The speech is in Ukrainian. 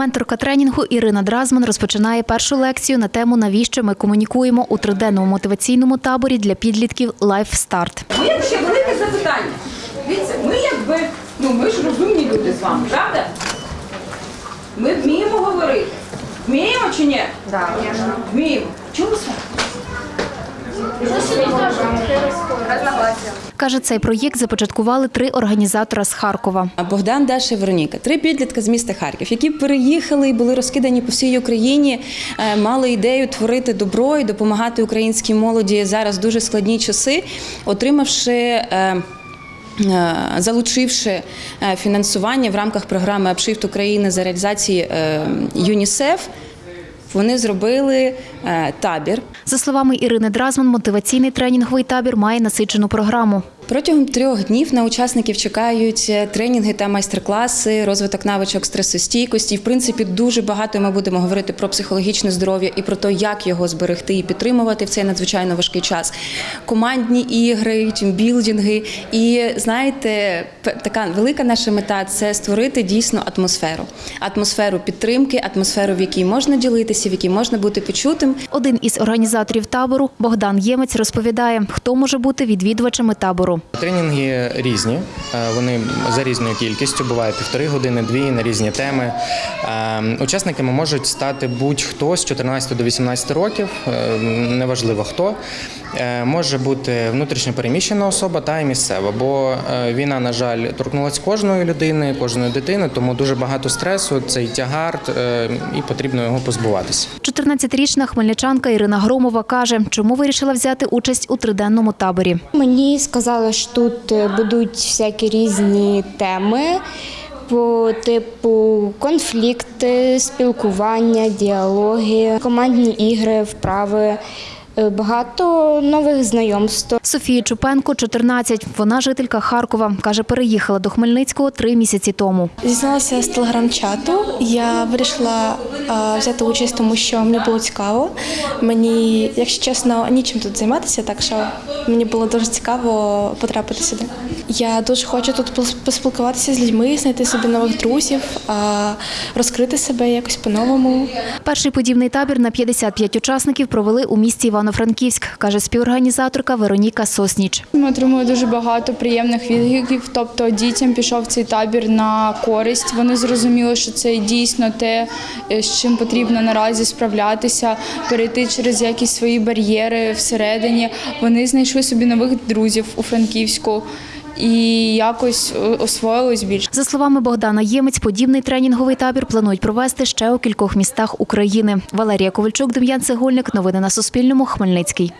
Менторка тренінгу Ірина Дразман розпочинає першу лекцію на тему Навіщо ми комунікуємо у триденному мотиваційному таборі для підлітків Life Start. Моє ще велике запитання. Дивіться, ми якби, ну ми ж розумні люди з вами, правда? Ми вміємо говорити. Вміємо чи ні? Так. Вміємо. Чому саме? Каже, цей проєкт започаткували три організатора з Харкова. Богдан, Даша і Вероніка, три підлітка з міста Харків, які переїхали і були розкидані по всій Україні, е, мали ідею творити добро і допомагати українській молоді зараз дуже складні часи, отримавши. е, е, Залучивши фінансування в рамках програми «Апшифт України за реалізації ЮНІСЕФ, вони зробили е, табір. За словами Ірини Дразман, мотиваційний тренінговий табір має насичену програму. Протягом трьох днів на учасників чекають е, тренінги та майстер-класи, розвиток навичок стресостійкості. В принципі, дуже багато ми будемо говорити про психологічне здоров'я і про те, як його зберегти і підтримувати в цей надзвичайно важкий час. Командні ігри, тімбілдинги. І знаєте, така велика наша мета це створити дійсно атмосферу, атмосферу підтримки, атмосферу, в якій можна ділитися, в якій можна бути почутим. Один із організаторів табору Богдан Ємець розповідає, хто може бути відвідувачами табору. Тренінги різні, е, вони за різною кількістю, буває півтори години, дві на різні теми. Е, Учасниками можуть стати будь-хто з 14 до 18 років, е, неважливо хто. Може бути внутрішньо переміщена особа та й місцева, бо війна, на жаль, торкнулася кожної людини, кожної дитини, тому дуже багато стресу, цей тягар, і потрібно його позбуватися. 14-річна хмельничанка Ірина Громова каже, чому вирішила взяти участь у триденному таборі. Мені сказали, що тут е, будуть всякі різні теми по типу конфлікти, спілкування, діалоги, командні ігри, вправи. Е, Багато нових знайомств. Софія Чупенко, 14. Вона жителька Харкова. Каже, переїхала до Хмельницького три місяці тому. Дізналася з телеграм-чату. Я вирішила взяти участь, тому що мені було цікаво. Мені, якщо чесно, нічим тут займатися, так що мені було дуже цікаво потрапити сюди. Я дуже хочу тут поспілкуватися з людьми, знайти собі нових друзів, а, розкрити себе якось по-новому. Перший подібний табір на 55 учасників провели у місті Івано-Франківськ, каже співорганізаторка Вероніка Сосніч. Ми отримали дуже багато приємних відгуків. Тобто дітям пішов цей табір на користь. Вони зрозуміли, що це дійсно те, е, з чим потрібно наразі справлятися, перейти через якісь свої бар'єри всередині. Вони знайшли собі нових друзів у Франківську і якось освоїлось більше. За словами Богдана Ємець, подібний тренінговий табір планують провести ще у кількох містах України. Валерія Ковальчук, Дем'ян Цегольник. Новини на Суспільному. Хмельницький.